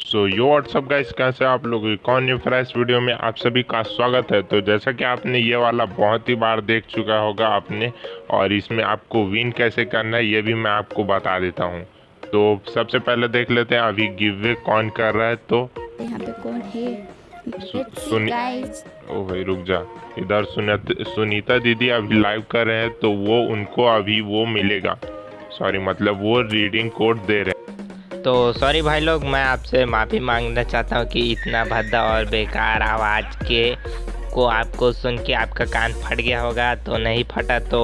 सो यो WhatsApp guys कैसे आप लोग? कौन न्यू फ्रेश वीडियो में आप सभी का स्वागत है? तो जैसा कि आपने ये वाला बहुत ही बार देख चुका होगा आपने और इसमें आपको विन कैसे करना है ये भी मैं आपको बता देता हूँ। तो सबसे पहले देख लेते हैं अभी गिव वे कौन कर रहा है तो यहाँ पे कौन है? ओ भाई रुक जा। इधर सुनीता दीदी अभी लाइव कर रहे हैं तो वो उनको अभी वो मिलेगा। सॉरी मतलब वो रीडिंग कोड दे रहे हैं। तो सॉरी भाई लोग, मैं आपसे माफ़ी मांगना चाहता हूँ कि इतना भद्दा और बेकार आवाज़ के को आपको सुन के आपका कान फट गया होगा। तो नहीं फटा तो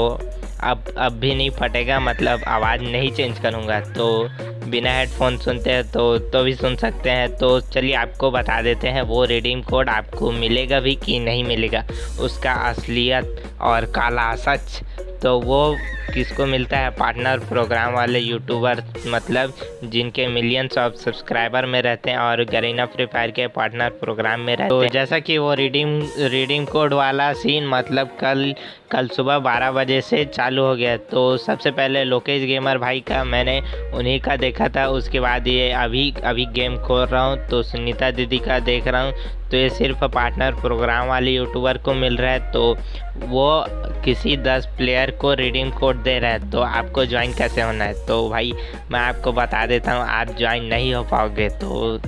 अब अब भी नहीं फटेगा मतलब आवाज़ नहीं चेंज करूँगा। तो बिना हेडफोन सुनते हैं तो तो भी सुन सकते हैं। तो चलिए आपको बता देते हैं, वो रिडीम कोड आपको मिलेगा भी कि नहीं मिलेगा? उसका असलियत और काला सच तो वो किसको मिलता है? पार्टनर प्रोग्राम वाले यूट्यूबर मतलब जिनके मिलियंस ऑफ़ सब्सक्राइबर में रहते हैं और गरीना फ्री फायर के पार्टनर प्रोग्राम में रहते हैं। तो जैसा कि वो रीडिंग रीडिंग कोड वाला सीन मतलब कल कल सुबह 12 बजे से चालू हो गया। तो सबसे पहले लोकेश गेमर भाई का मैंने उन्हीं का देखा था। उसके बाद ये अभी अभी गेम खोल रहा हूँ। तो सुनीता दीदी का देख रहा हूँ। तो ये सिर्फ़ पार्टनर प्रोग्राम वाले यूट्यूबर को मिल रहा है तो वो किसी दस प्लेयर को रिडीम कोड दे रहा है तो आपको ज्वाइन कैसे होना है? तो भाई, मैं आपको बता देता हूँ, आप ज्वाइन नहीं हो पाओगे तो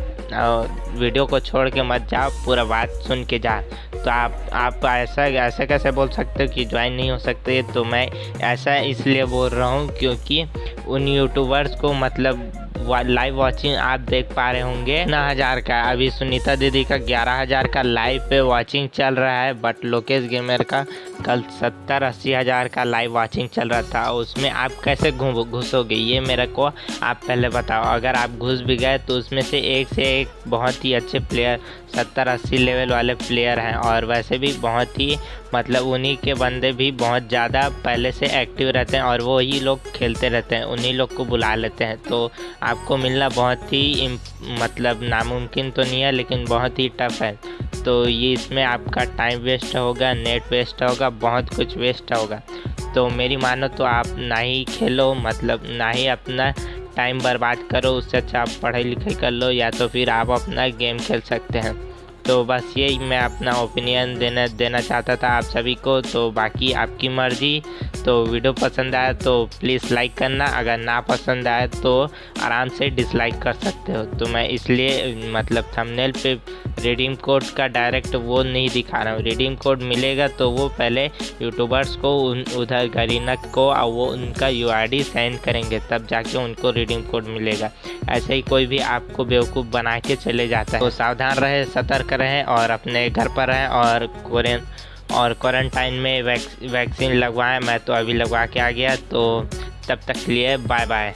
वीडियो को छोड़ के मत जाओ, पूरा बात सुन के जा। तो आप आप ऐसा ऐसा कैसे बोल सकते हो कि ज्वाइन नहीं हो सकते? तो मैं ऐसा इसलिए बोल रहा हूँ क्योंकि उन यूट्यूबर्स को मतलब लाइव वॉचिंग आप देख पा रहे होंगे। ना हज़ार का अभी सुनीता दीदी का ग्यारह हज़ार का लाइव पे वॉचिंग चल रहा है बट लोकेश गेमर का कल सत्तर अस्सी हज़ार का लाइव वॉचिंग चल रहा था। उसमें आप कैसे घुसोगे? ये मेरे को आप पहले बताओ। अगर आप घुस भी गए तो उसमें से एक से एक बहुत ही अच्छे प्लेयर सत्तर अस्सी लेवल वाले प्लेयर हैं। और वैसे भी बहुत ही मतलब उन्हीं के बंदे भी बहुत ज़्यादा पहले से एक्टिव रहते हैं और वो ही लोग खेलते रहते हैं। उन्हीं लोग को बुला लेते हैं। तो आपको मिलना बहुत ही मतलब नामुमकिन तो नहीं है, लेकिन बहुत ही टफ है। तो ये इसमें आपका टाइम वेस्ट होगा नेट वेस्ट होगा, बहुत कुछ वेस्ट होगा। तो मेरी मानो तो आप ना ही खेलो मतलब ना ही अपना टाइम बर्बाद करो, उससे अच्छा आप पढ़ाई लिखाई कर लो, या तो फिर आप अपना गेम खेल सकते हैं। तो बस यही मैं अपना ओपिनियन देना देना चाहता था आप सभी को। तो बाकी आपकी मर्ज़ी। तो वीडियो पसंद आए तो प्लीज़ लाइक करना। अगर ना पसंद आए तो आराम से डिसलाइक कर सकते हो। तो मैं इसलिए मतलब थंबनेल पे रिडीम कोड का डायरेक्ट वो नहीं दिखा रहा हूँ। रिडीम कोड मिलेगा तो वो पहले यूट्यूबर्स को उन उधर गरीना को और वो उनका यू आई सेंड करेंगे तब जाके उनको रिडीम कोड मिलेगा। ऐसे ही कोई भी आपको बेवकूफ़ बना के चले जाता है। तो सावधान रहे सतर्क रहें और अपने घर पर रहें और कोरियन और क्वारंटाइन में वैक्स, वैक्सीन लगवाएँ। मैं तो अभी लगवा के आ गया तो तब तक लिए बाय बाय